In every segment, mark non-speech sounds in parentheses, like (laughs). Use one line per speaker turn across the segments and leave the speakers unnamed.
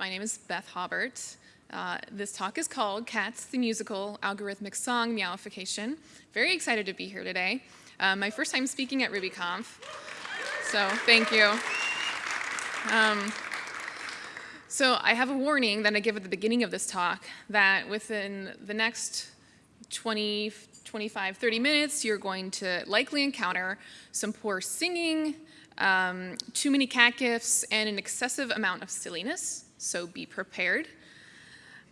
My name is Beth Haubert. Uh, this talk is called Cats, the Musical Algorithmic Song Meowification. Very excited to be here today. Uh, my first time speaking at RubyConf, so thank you. Um, so I have a warning that I give at the beginning of this talk that within the next 20, 25, 30 minutes, you're going to likely encounter some poor singing, um, too many cat gifs, and an excessive amount of silliness, so be prepared.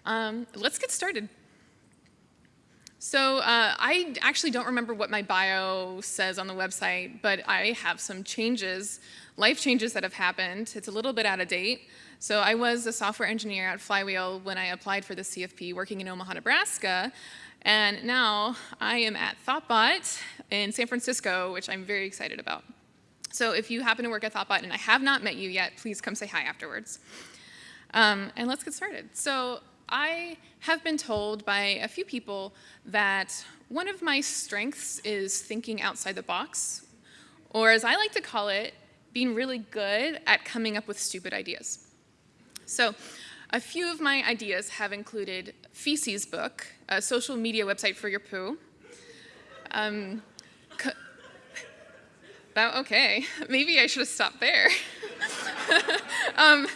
Um, let's get started. So uh, I actually don't remember what my bio says on the website, but I have some changes, life changes that have happened. It's a little bit out of date. So I was a software engineer at Flywheel when I applied for the CFP working in Omaha, Nebraska. And now I am at Thoughtbot in San Francisco, which I'm very excited about. So if you happen to work at Thoughtbot and I have not met you yet, please come say hi afterwards. Um, and let's get started. So I have been told by a few people that one of my strengths is thinking outside the box, or as I like to call it, being really good at coming up with stupid ideas. So a few of my ideas have included Feces Book, a social media website for your poo. Um, oh, okay, (laughs) maybe I should have stopped there. (laughs) um,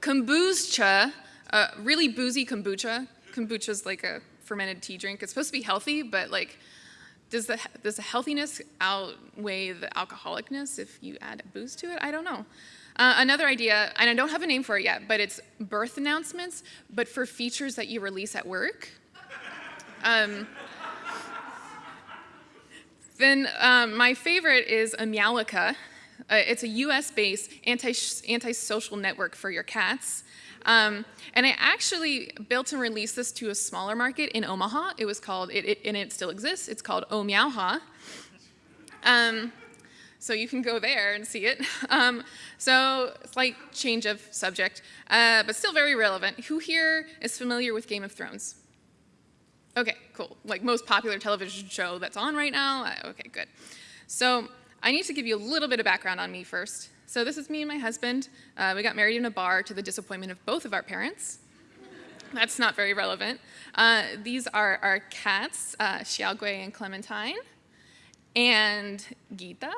kombucha, uh, really boozy kombucha. Kombucha is like a fermented tea drink. It's supposed to be healthy, but like, does the, does the healthiness outweigh the alcoholicness if you add a booze to it? I don't know. Uh, another idea, and I don't have a name for it yet, but it's birth announcements, but for features that you release at work. Um, then um, my favorite is a Meowlica. Uh, it's a US-based anti-social anti network for your cats. Um, and I actually built and released this to a smaller market in Omaha. It was called, it, it, and it still exists, it's called Oh Meowha. Um, so you can go there and see it. (laughs) Um, so slight change of subject, uh, but still very relevant. Who here is familiar with Game of Thrones? Okay, cool. Like most popular television show that's on right now? Okay, good. So I need to give you a little bit of background on me first. So this is me and my husband. Uh, we got married in a bar to the disappointment of both of our parents. That's not very relevant. Uh, these are our cats, uh, Xiaogui and Clementine, and Gita.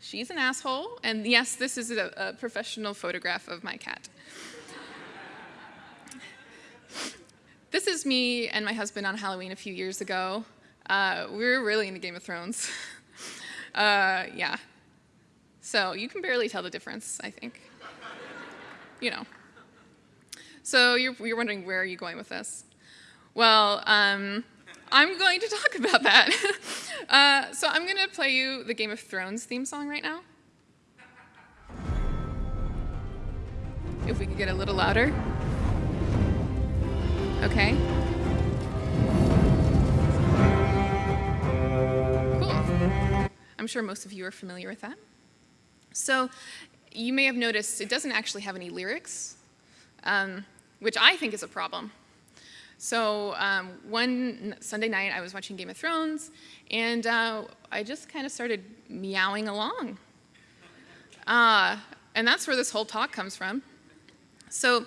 She's an asshole, and yes, this is a, a professional photograph of my cat. This is me and my husband on Halloween a few years ago. Uh, we were really into Game of Thrones. (laughs) uh, yeah, so you can barely tell the difference, I think. you know. So you're, you're wondering where are you going with this? Well, um, I'm going to talk (laughs) about that. (laughs) uh, so I'm going to play you the Game of Thrones theme song right now. If we could get a little louder. Okay. Cool. I'm sure most of you are familiar with that. So you may have noticed it doesn't actually have any lyrics, um, which I think is a problem. So um, one Sunday night I was watching Game of Thrones and uh, I just kind of started meowing along. Uh, and that's where this whole talk comes from. So,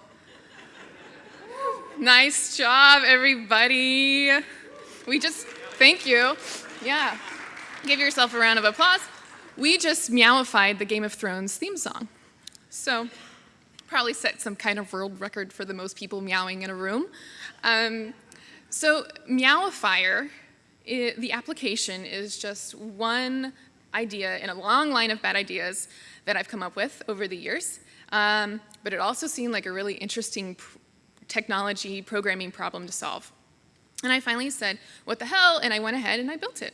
Nice job, everybody. We just, thank you. Yeah. Give yourself a round of applause we just meowified the Game of Thrones theme song. So probably set some kind of world record for the most people meowing in a room. Um, so Meowifier, it, the application is just one idea in a long line of bad ideas that I've come up with over the years. Um, but it also seemed like a really interesting pr technology programming problem to solve. And I finally said, what the hell, and I went ahead and I built it.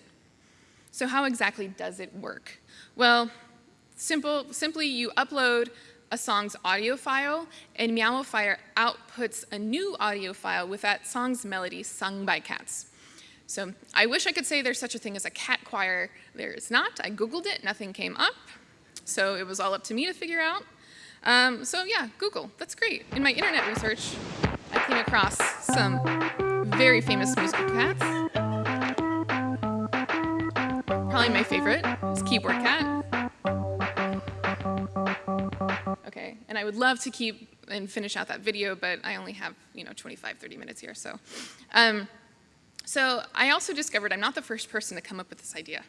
So how exactly does it work? Well, simple, simply you upload a song's audio file, and Meowify outputs a new audio file with that song's melody sung by cats. So I wish I could say there's such a thing as a cat choir. There is not. I Googled it, nothing came up. So it was all up to me to figure out. Um, so yeah, Google, that's great. In my internet research, I came across some very famous musical cats. Probably my favorite is Keyboard Cat. Okay, and I would love to keep and finish out that video, but I only have, you know, 25, 30 minutes here, so. Um, so I also discovered I'm not the first person to come up with this idea.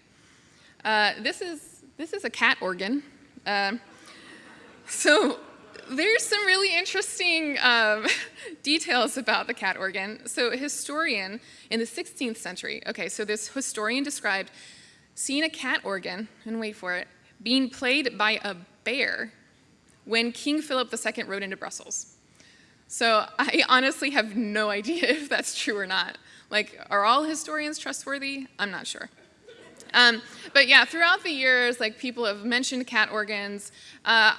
Uh, this, is, this is a cat organ. Um, (laughs) so there's some really interesting um, (laughs) details about the cat organ. So a historian in the 16th century, okay, so this historian described seeing a cat organ, and wait for it, being played by a bear when King Philip II rode into Brussels. So I honestly have no (laughs) idea if that's true or not. Like, are all historians trustworthy? I'm not sure. Um, but yeah, throughout the years, like people have mentioned cat organs. Uh,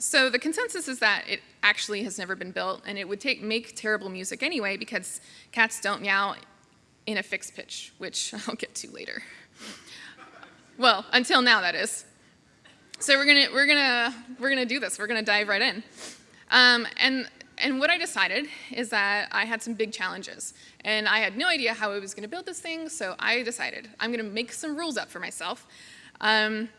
so the consensus is that it actually has never been built, and it would take make terrible music anyway because cats don't meow in a fixed pitch, which (laughs) I'll get to later. Well, until now, that is. So we're gonna we're gonna we're gonna do this. We're gonna dive right in. Um, and and what I decided is that I had some big challenges, and I had no idea how I was gonna build this thing. So I decided I'm gonna make some rules up for myself. Um,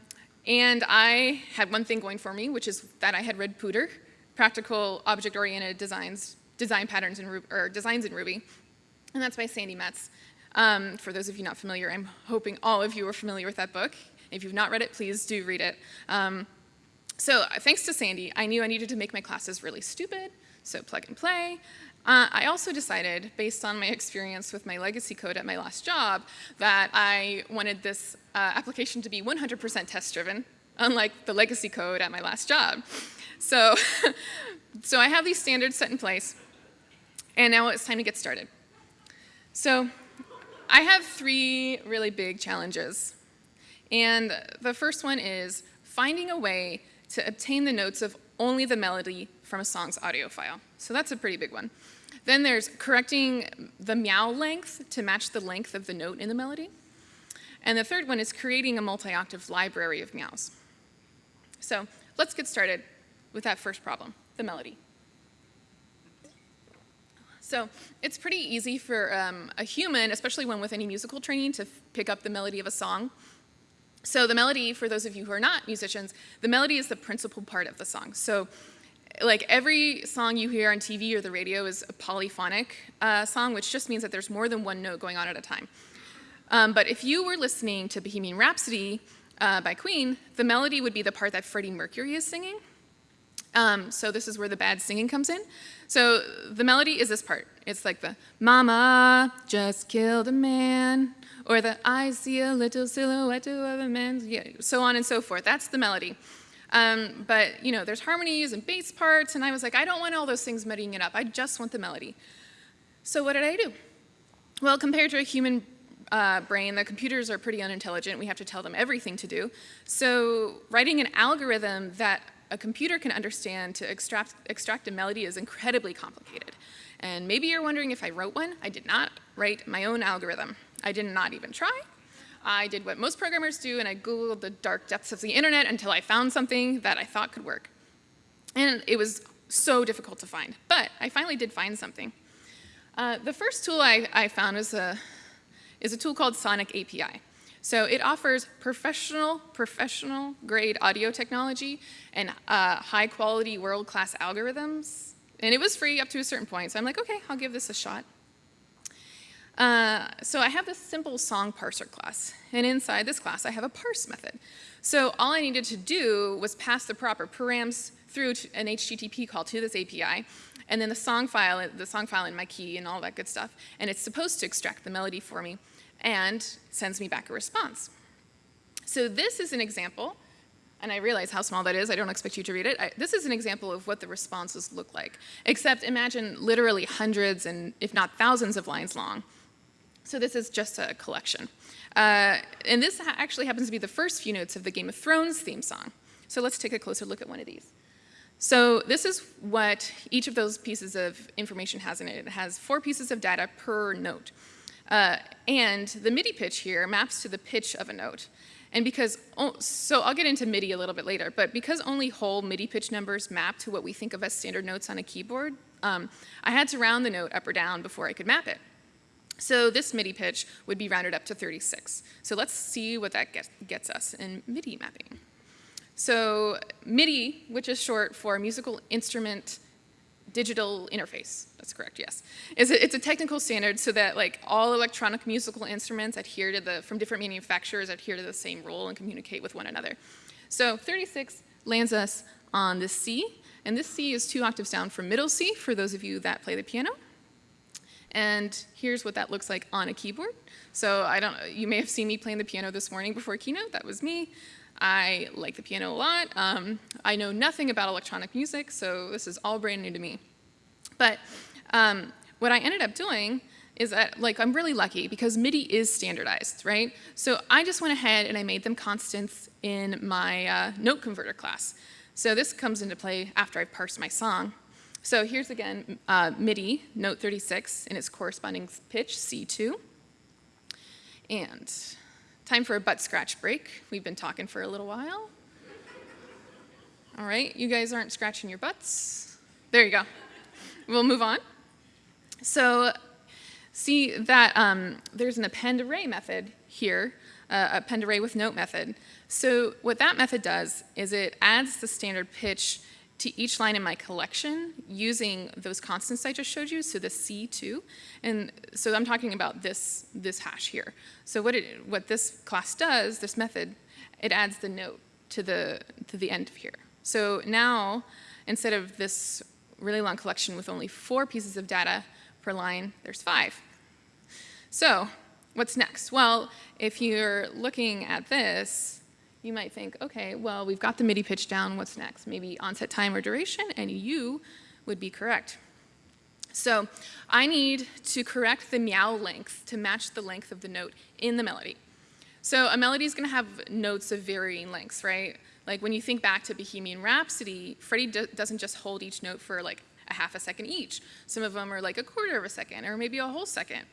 and I had one thing going for me, which is that I had read POODR, Practical Object-Oriented Designs, Design Patterns in Ruby, or Designs in Ruby, and that's by Sandi Metz. Um, for those of you not familiar, I'm hoping all of you are familiar with that book. If you've not read it, please do read it. Um, so thanks to Sandy, I knew I needed to make my classes really stupid, so plug and play. Uh, I also decided, based on my experience with my legacy code at my last job, that I wanted this uh, application to be 100% test-driven, unlike the legacy code at my last job. So, (laughs) so I have these standards set in place, and now it's time to get started. So I have three really big challenges. And the first one is finding a way to obtain the notes of only the melody from a song's audio file. So that's a pretty big one. Then there's correcting the meow length to match the length of the note in the melody. And the third one is creating a multi-octave library of meows. So let's get started with that first problem, the melody. So it's pretty easy for um, a human, especially one with any musical training, to pick up the melody of a song. So the melody, for those of you who are not musicians, the melody is the principal part of the song. So like every song you hear on TV or the radio is a polyphonic uh, song, which just means that there's more than one note going on at a time. Um, but if you were listening to Bohemian Rhapsody uh, by Queen, the melody would be the part that Freddie Mercury is singing. Um, so this is where the bad singing comes in. So the melody is this part. It's like the mama just killed a man, or the I see a little silhouette of a man, yeah, so on and so forth. That's the melody. Um, but you know, there's harmonies and bass parts, and I was like, I don't want all those things muddying it up. I just want the melody. So what did I do? Well, compared to a human uh, brain, the computers are pretty unintelligent. We have to tell them everything to do. So writing an algorithm that a computer can understand to extract, extract a melody is incredibly complicated. And maybe you're wondering if I wrote one. I did not write my own algorithm. I did not even try. I did what most programmers do, and I Googled the dark depths of the internet until I found something that I thought could work. And it was so difficult to find, but I finally did find something. Uh, the first tool I, I found is a, is a tool called Sonic API. So it offers professional, professional grade audio technology and uh, high quality world-class algorithms. And it was free up to a certain point, so I'm like, okay, I'll give this a shot. Uh, so I have this simple song parser class, and inside this class I have a parse method. So all I needed to do was pass the proper params through an HTTP call to this API, and then the song file, the song file in my key and all that good stuff, and it's supposed to extract the melody for me and sends me back a response. So this is an example, and I realize how small that is, I don't expect you to read it. I, this is an example of what the responses look like, except imagine literally hundreds and if not thousands of lines long. So this is just a collection. Uh, and this ha actually happens to be the first few notes of the Game of Thrones theme song. So let's take a closer look at one of these. So this is what each of those pieces of information has in it. It has four pieces of data per note. Uh, and the MIDI pitch here maps to the pitch of a note. And because, so I'll get into MIDI a little bit later, but because only whole MIDI pitch numbers map to what we think of as standard notes on a keyboard, um, I had to round the note up or down before I could map it. So this MIDI pitch would be rounded up to 36. So let's see what that gets, gets us in MIDI mapping. So MIDI, which is short for musical instrument digital interface, that's correct, yes. It's a, it's a, technical standard so that like all electronic musical instruments adhere to the, from different manufacturers adhere to the same rule and communicate with one another. So 36 lands us on the C, and this C is two octaves down from middle C for those of you that play the piano. And here's what that looks like on a keyboard. So I don't, you may have seen me playing the piano this morning before keynote, that was me. I like the piano a lot. Um, I know nothing about electronic music, so this is all brand new to me. But um, what I ended up doing is that, like, I'm really lucky because MIDI is standardized, right? So I just went ahead and I made them constants in my uh, note converter class. So this comes into play after I've parsed my song. So here's again uh, MIDI, note 36, in its corresponding pitch, C2. And Time for a butt scratch break. We've been talking for a little while. All right, you guys aren't scratching your butts. There you go. We'll move on. So see that um, there's an append array method here, uh, append array with note method. So what that method does is it adds the standard pitch to each line in my collection using those constants I just showed you, so the C2. And so I'm talking about this, this hash here. So what, it, what this class does, this method, it adds the note to the, to the end of here. So now, instead of this really long collection with only four pieces of data per line, there's five. So what's next? Well, if you're looking at this, you might think, okay, well, we've got the MIDI pitch down, what's next? Maybe onset time or duration, and you would be correct. So I need to correct the meow length to match the length of the note in the melody. So a melody is going to have notes of varying lengths, right? Like when you think back to Bohemian Rhapsody, Freddie doesn't just hold each note for like a half a second each. Some of them are like a quarter of a second or maybe a whole second.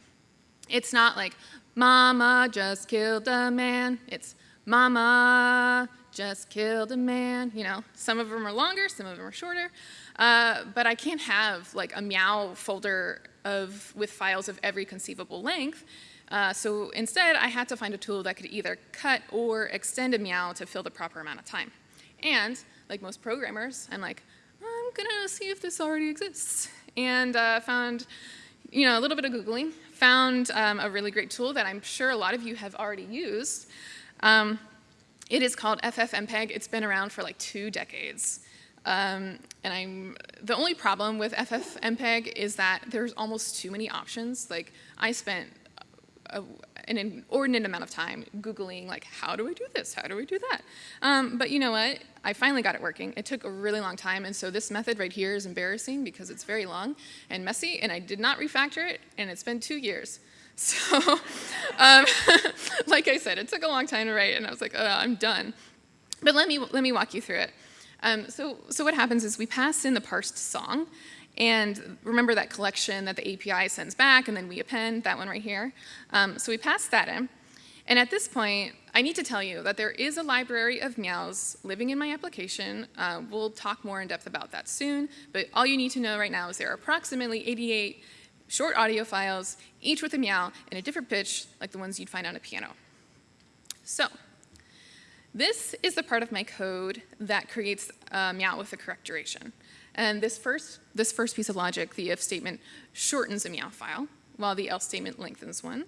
It's not like, Mama just killed a man. It's Mama just killed a man. You know, some of them are longer, some of them are shorter. Uh, but I can't have like a meow folder of, with files of every conceivable length. Uh, so instead, I had to find a tool that could either cut or extend a meow to fill the proper amount of time. And like most programmers, I'm like, I'm gonna see if this already exists. And uh, found, you know, a little bit of Googling, found um, a really great tool that I'm sure a lot of you have already used. Um, it is called FFmpeg. It's been around for like two decades. Um, and I'm, the only problem with FFmpeg is that there's almost too many options. Like I spent a, an inordinate amount of time Googling like, how do I do this? How do I do that? Um, but you know what? I finally got it working. It took a really long time, and so this method right here is embarrassing because it's very long and messy, and I did not refactor it, and it's been two years. So, (laughs) um, (laughs) like I said, it took a long time to write, and I was like, oh, I'm done. But let me, let me walk you through it. Um, so, so what happens is we pass in the parsed song, and remember that collection that the API sends back, and then we append, that one right here. Um, so we pass that in. And at this point, I need to tell you that there is a library of meows living in my application. Uh, we'll talk more in depth about that soon, but all you need to know right now is there are approximately 88 short audio files, each with a meow in a different pitch like the ones you'd find on a piano. So this is the part of my code that creates a meow with the correct duration. And this first, this first piece of logic, the if statement, shortens a meow file, while the else statement lengthens one.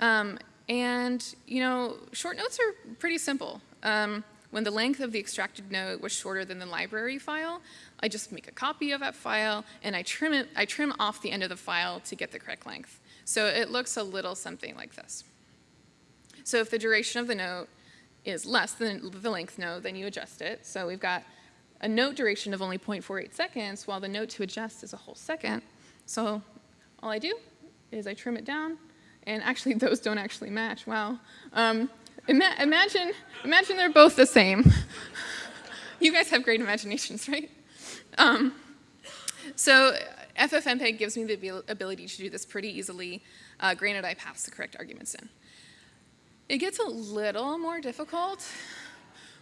Um, and, you know, short notes are pretty simple. Um, when the length of the extracted note was shorter than the library file, I just make a copy of that file and I trim, it, I trim off the end of the file to get the correct length. So it looks a little something like this. So if the duration of the note is less than the length note, then you adjust it. So we've got a note duration of only 0.48 seconds, while the note to adjust is a whole second. So all I do is I trim it down, and actually (laughs) those don't actually match, wow. Um, ima imagine, imagine they're both the same. (laughs) you guys have great imaginations, right? Um, so FFmpeg gives me the ability to do this pretty easily, uh, granted I pass the correct arguments in. It gets a little more difficult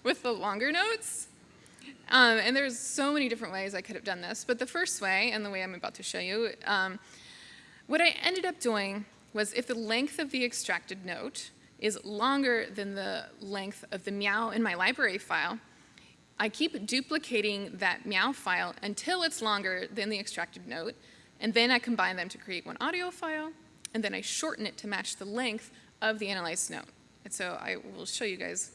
with the longer notes. Um, and there's so many different ways I could have done this, but the first way, and the way I'm about to show you, um, what I ended up doing was if the length of the extracted note is longer than the length of the meow in my library file, I keep duplicating that meow file until it's longer than the extracted note, and then I combine them to create one audio file, and then I shorten it to match the length of the analyzed note. And so I will show you guys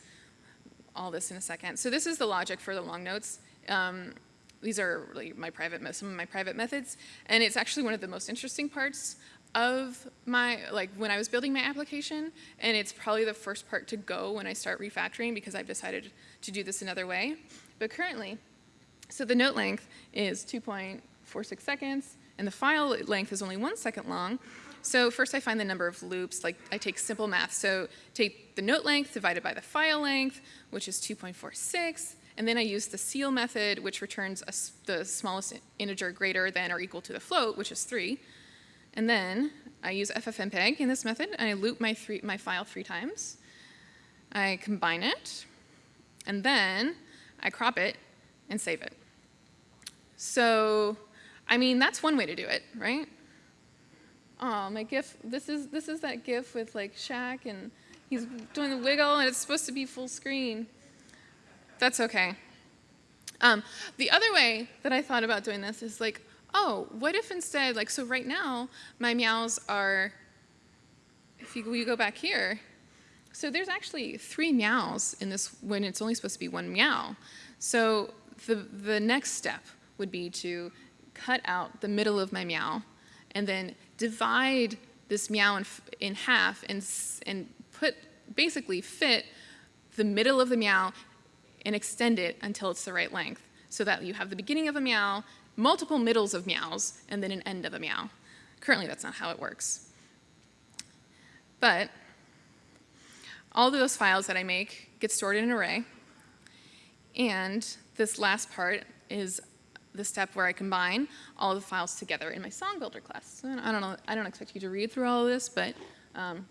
all this in a second. So this is the logic for the long notes. Um, these are really my private, some of my private methods, and it's actually one of the most interesting parts of my, like when I was building my application, and it's probably the first part to go when I start refactoring because I've decided to do this another way. But currently, so the note length is 2.46 seconds, and the file length is only one second long. So first I find the number of loops, like I take simple math. So take the note length divided by the file length, which is 2.46, and then I use the ceil method, which returns a, the smallest integer greater than or equal to the float, which is 3. And then I use ffmpeg in this method, and I loop my, three, my file three times. I combine it, and then I crop it and save it. So, I mean, that's one way to do it, right? Oh, my GIF, this is, this is that GIF with like Shaq and he's doing the wiggle and it's supposed to be full screen. That's okay. Um, the other way that I thought about doing this is like, oh, what if instead, like, so right now, my meows are, if you, you go back here, so there's actually three meows in this when it's only supposed to be one meow. So the, the next step would be to cut out the middle of my meow and then divide this meow in, in half and, and put, basically fit the middle of the meow and extend it until it's the right length so that you have the beginning of a meow multiple middles of meows, and then an end of a meow. Currently, that's not how it works. But all of those files that I make get stored in an array, and this last part is the step where I combine all the files together in my song builder class. So I don't know, I don't expect you to read through all of this, but um,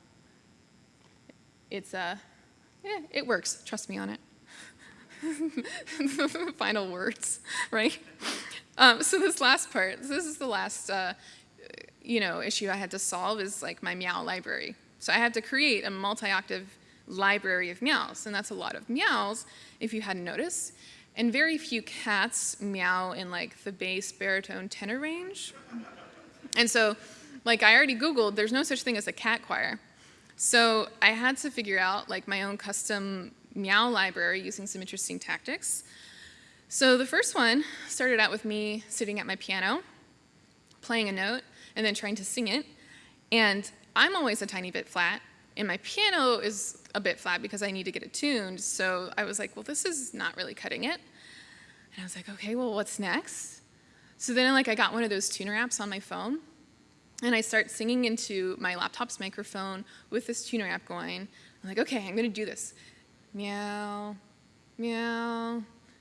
it's, uh, yeah, it works. Trust me on it. (laughs) Final words, (laughs) right? Um, so this last part, this is the last, uh, you know, issue I had to solve is like my meow library. So I had to create a multi-octave library of meows, and that's a lot of meows, if you hadn't noticed. And very few cats meow in like the bass, baritone, tenor range. And so, like I already Googled, there's no such thing as a cat choir. So I had to figure out like my own custom meow library using some interesting tactics. So the first one started out with me sitting at my piano, playing a note, and then trying to sing it. And I'm always a tiny bit flat, and my piano is a bit flat because I need to get it tuned. So I was like, well, this is not really cutting it. And I was like, okay, well, what's next? So then like I got one of those tuner apps on my phone, and I start singing into my laptop's microphone with this tuner app going. I'm like, okay, I'm gonna do this. Meow, meow,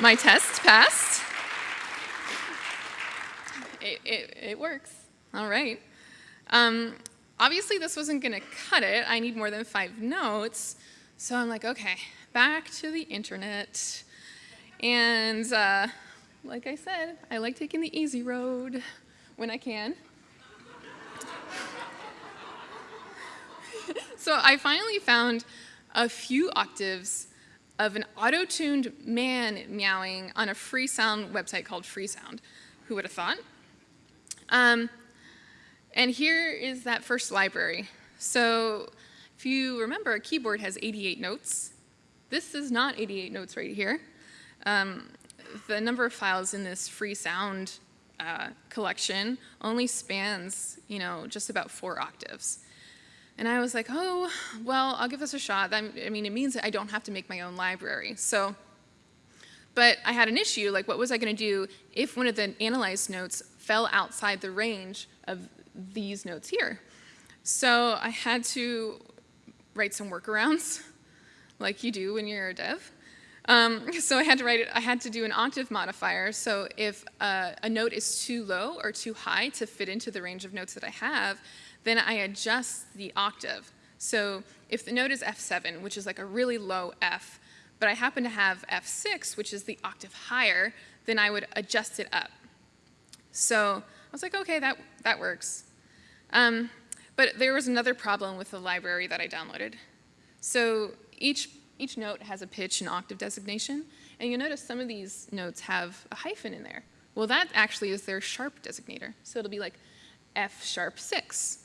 my test passed. It, it, it works. All right. Um, obviously, this wasn't going to cut it. I need more than five notes. So I'm like, okay, back to the internet. And uh, like I said, I like taking the easy road when I can. (laughs) so I finally found a few octaves of an auto-tuned man meowing on a free sound website called Freesound. Who would have thought? Um, and here is that first library. So if you remember, a keyboard has 88 notes, this is not 88 notes right here. Um, the number of files in this free sound uh, collection only spans, you know, just about four octaves. And I was like, oh, well, I'll give this a shot. I mean, it means that I don't have to make my own library. So, but I had an issue, like what was I gonna do if one of the analyzed notes fell outside the range of these notes here? So I had to write some workarounds, (laughs) like you do when you're a dev. Um, so I had to write it, I had to do an octave modifier. So if uh, a note is too low or too high to fit into the range of notes that I have, then I adjust the octave. So if the note is F7, which is like a really low F, but I happen to have F6, which is the octave higher, then I would adjust it up. So I was like, okay, that, that works. Um, but there was another problem with the library that I downloaded. So each each note has a pitch and octave designation, and you'll notice some of these notes have a hyphen in there. Well, that actually is their sharp designator. So it'll be like F sharp 6.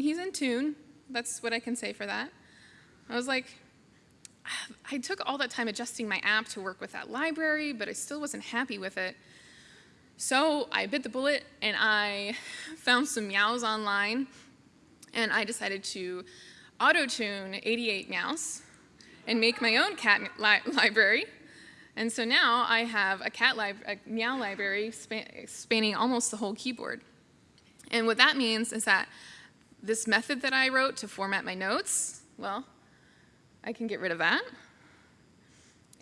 He's in tune. That's what I can say for that. I was like, I took all that time adjusting my app to work with that library, but I still wasn't happy with it. So I bit the bullet and I (laughs) found some meows online and I decided to auto-tune 88 meows and make my own cat (laughs) li library. And so now I have a cat a meow library span spanning almost the whole keyboard. And what that means is that this method that I wrote to format my notes, well, I can get rid of that.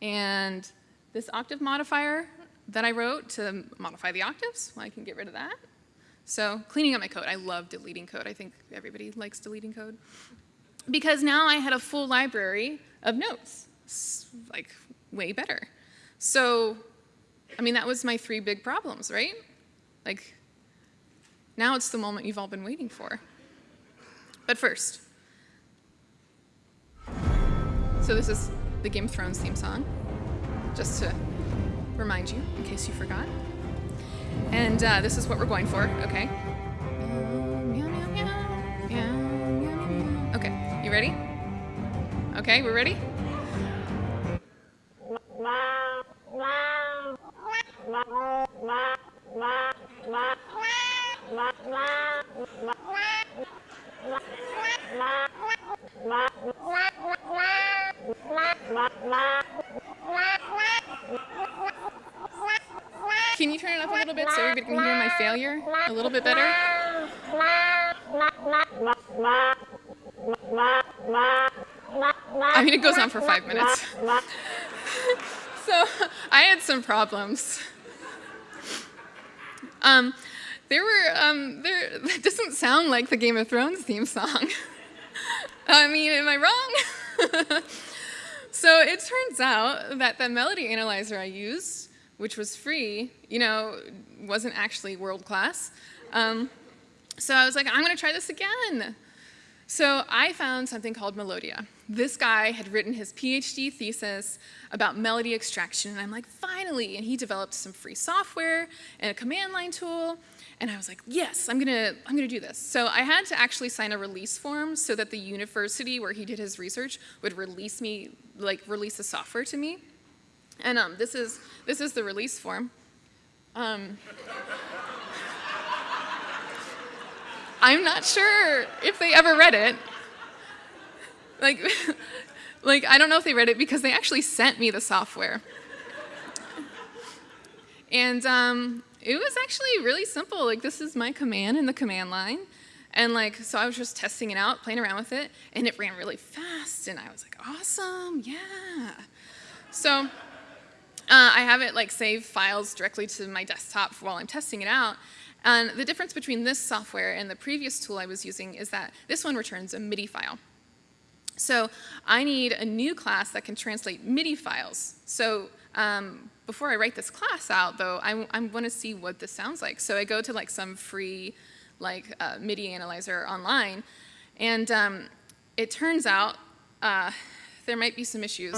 And this octave modifier that I wrote to modify the octaves, well, I can get rid of that. So cleaning up my code, I love deleting code. I think everybody likes deleting code because now I had a full library of notes, like way better. So, I mean, that was my three big problems, right? Like, now it's the moment you've all been waiting for. But first, so this is the Game of Thrones theme song, just to remind you, in case you forgot. And uh, this is what we're going for, okay? Okay, you ready? Okay, we're ready? Can you turn it up a little bit so everybody can hear my failure a little bit better? On for five minutes. (laughs) so I had some problems. Um, there were, um, there, that doesn't sound like the Game of Thrones theme song. (laughs) I mean, am I wrong? (laughs) so it turns out that the melody analyzer I used, which was free, you know, wasn't actually world class. Um, so I was like, I'm gonna try this again. So I found something called Melodia. This guy had written his PhD thesis about melody extraction, and I'm like, finally! And he developed some free software and a command line tool, and I was like, yes, I'm gonna, I'm gonna do this. So I had to actually sign a release form so that the university where he did his research would release me, like release the software to me. And um, this, is, this is the release form. Um, (laughs) I'm not sure if they ever read it. Like, (laughs) like I don't know if they read it because they actually sent me the software. And um, it was actually really simple. Like this is my command in the command line. And like, so I was just testing it out, playing around with it, and it ran really fast. And I was like, awesome, yeah. So uh, I have it like save files directly to my desktop while I'm testing it out. And the difference between this software and the previous tool I was using is that this one returns a MIDI file. So I need a new class that can translate MIDI files. So um, before I write this class out, though, I, I want to see what this sounds like. So I go to like some free like uh, MIDI analyzer online, and um, it turns out uh, there might be some issues.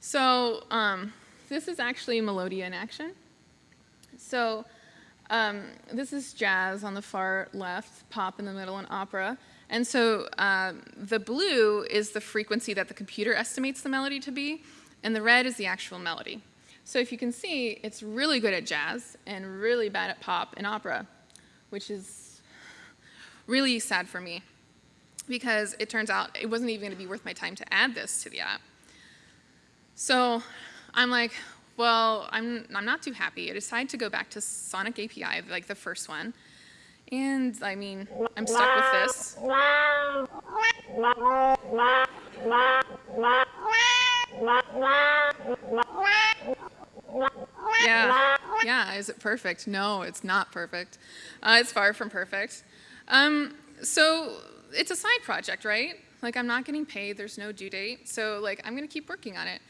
So um, this is actually Melodia in action. So um, this is jazz on the far left, pop in the middle, and opera. And so um, the blue is the frequency that the computer estimates the melody to be, and the red is the actual melody. So if you can see, it's really good at jazz and really bad at pop and opera, which is really sad for me because it turns out it wasn't even going to be worth my time to add this to the app. So I'm like, well, I'm, I'm not too happy. I decided to go back to Sonic API, like the first one. And I mean, I'm stuck with this. Yeah, yeah, is it perfect? No, it's not perfect. Uh, it's far from perfect. Um, so it's a side project, right? Like I'm not getting paid, there's no due date, so like I'm gonna keep working on it.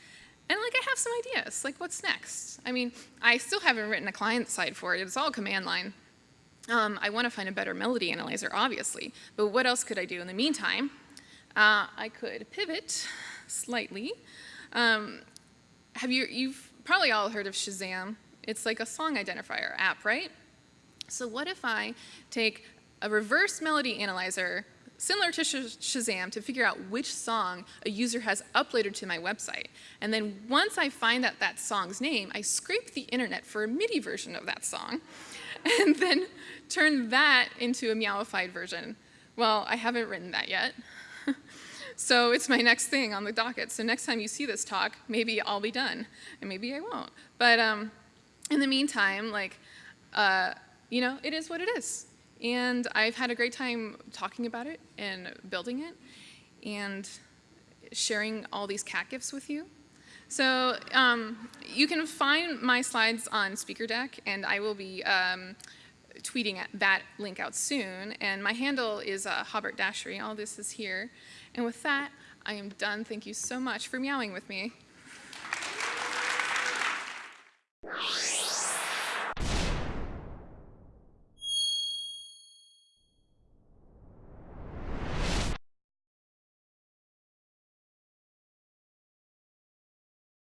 And like I have some ideas, like what's next? I mean, I still haven't written a client side for it, it's all command line. Um, I want to find a better melody analyzer, obviously, but what else could I do in the meantime? Uh, I could pivot slightly. Um, have you, you've probably all heard of Shazam. It's like a song identifier app, right? So what if I take a reverse melody analyzer similar to Shazam to figure out which song a user has uploaded to my website. And then once I find out that song's name, I scrape the internet for a MIDI version of that song (laughs) and then turn that into a meowified version. Well, I haven't written that yet. (laughs) so it's my next thing on the docket. So next time you see this talk, maybe I'll be done, and maybe I won't. But um, in the meantime, like, uh, you know, it is what it is. And I've had a great time talking about it and building it and sharing all these cat gifts with you. So um, you can find my slides on SpeakerDeck, and I will be um, tweeting that link out soon. And my handle is uh, Haubert Dashery. All this is here. And with that, I am done. Thank you so much for meowing with me.